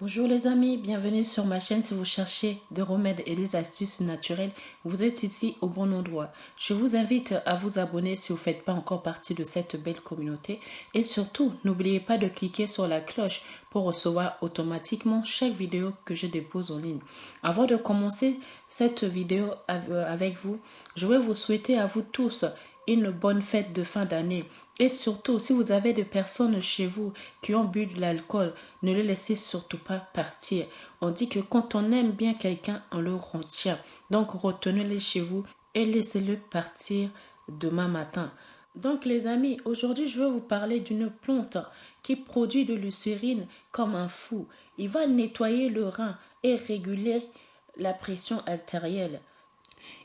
Bonjour les amis, bienvenue sur ma chaîne si vous cherchez des remèdes et des astuces naturelles, vous êtes ici au bon endroit. Je vous invite à vous abonner si vous ne faites pas encore partie de cette belle communauté et surtout n'oubliez pas de cliquer sur la cloche pour recevoir automatiquement chaque vidéo que je dépose en ligne. Avant de commencer cette vidéo avec vous, je vais vous souhaiter à vous tous une bonne fête de fin d'année. Et surtout, si vous avez des personnes chez vous qui ont bu de l'alcool, ne les laissez surtout pas partir. On dit que quand on aime bien quelqu'un, on le retient. Donc retenez-les chez vous et laissez-le partir demain matin. Donc les amis, aujourd'hui je vais vous parler d'une plante qui produit de lucérine comme un fou. Il va nettoyer le rein et réguler la pression artérielle.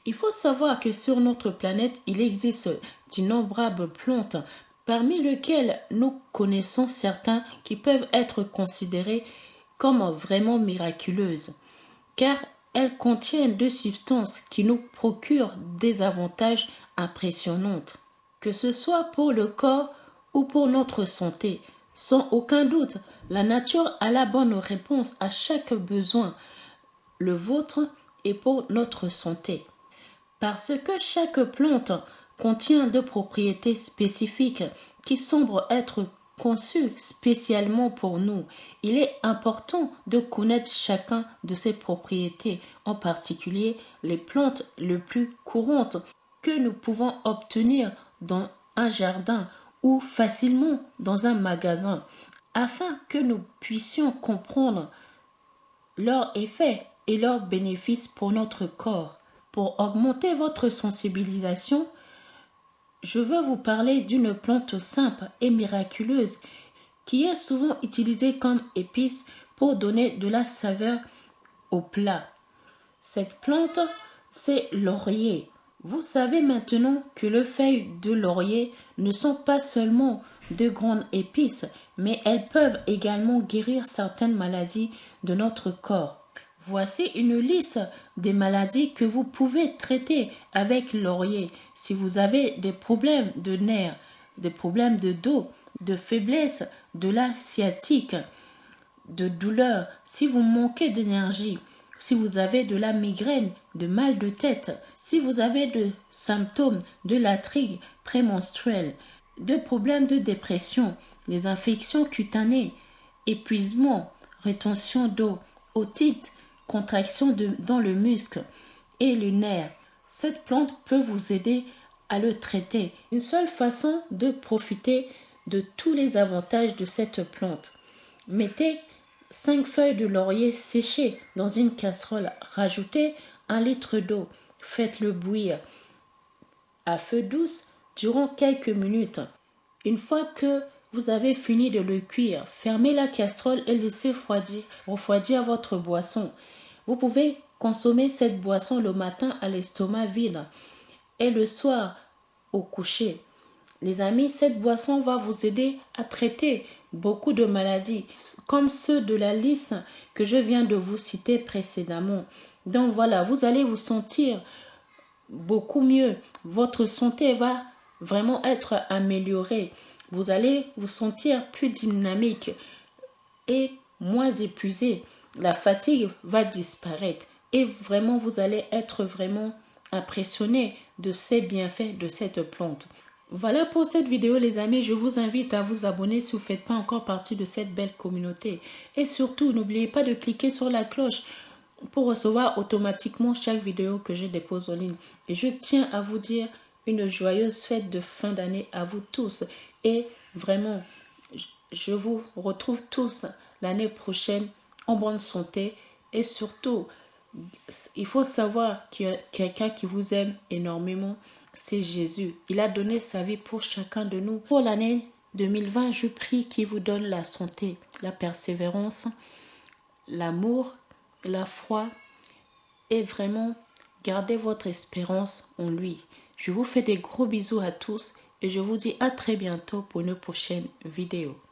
Il faut savoir que sur notre planète, il existe d'innombrables plantes, parmi lesquelles nous connaissons certains qui peuvent être considérées comme vraiment miraculeuses, car elles contiennent deux substances qui nous procurent des avantages impressionnants, que ce soit pour le corps ou pour notre santé. Sans aucun doute, la nature a la bonne réponse à chaque besoin, le vôtre et pour notre santé. Parce que chaque plante contient deux propriétés spécifiques qui semblent être conçues spécialement pour nous, il est important de connaître chacun de ces propriétés, en particulier les plantes les plus courantes que nous pouvons obtenir dans un jardin ou facilement dans un magasin, afin que nous puissions comprendre leurs effets et leurs bénéfices pour notre corps. Pour augmenter votre sensibilisation, je veux vous parler d'une plante simple et miraculeuse qui est souvent utilisée comme épice pour donner de la saveur au plat. Cette plante, c'est laurier. Vous savez maintenant que les feuilles de laurier ne sont pas seulement de grandes épices, mais elles peuvent également guérir certaines maladies de notre corps. Voici une liste des maladies que vous pouvez traiter avec laurier. Si vous avez des problèmes de nerfs, des problèmes de dos, de faiblesse, de la sciatique, de douleur, si vous manquez d'énergie, si vous avez de la migraine, de mal de tête, si vous avez des symptômes de la prémenstruelle, de problèmes de dépression, des infections cutanées, épuisement, rétention d'eau, otite, contraction dans le muscle et le nerf. Cette plante peut vous aider à le traiter. Une seule façon de profiter de tous les avantages de cette plante. Mettez 5 feuilles de laurier séchées dans une casserole. Rajoutez un litre d'eau. Faites-le bouillir à feu douce durant quelques minutes. Une fois que vous avez fini de le cuire, fermez la casserole et laissez refroidir, refroidir votre boisson. Vous pouvez consommer cette boisson le matin à l'estomac vide et le soir au coucher. Les amis, cette boisson va vous aider à traiter beaucoup de maladies, comme ceux de la liste que je viens de vous citer précédemment. Donc voilà, vous allez vous sentir beaucoup mieux. Votre santé va vraiment être améliorée. Vous allez vous sentir plus dynamique et moins épuisé la fatigue va disparaître et vraiment vous allez être vraiment impressionné de ces bienfaits de cette plante. Voilà pour cette vidéo les amis, je vous invite à vous abonner si vous ne faites pas encore partie de cette belle communauté. Et surtout, n'oubliez pas de cliquer sur la cloche pour recevoir automatiquement chaque vidéo que je dépose en ligne. Et je tiens à vous dire une joyeuse fête de fin d'année à vous tous. Et vraiment, je vous retrouve tous l'année prochaine en bonne santé et surtout, il faut savoir qu'il y a quelqu'un qui vous aime énormément, c'est Jésus. Il a donné sa vie pour chacun de nous. Pour l'année 2020, je prie qu'il vous donne la santé, la persévérance, l'amour, la foi et vraiment gardez votre espérance en lui. Je vous fais des gros bisous à tous et je vous dis à très bientôt pour une prochaine vidéo.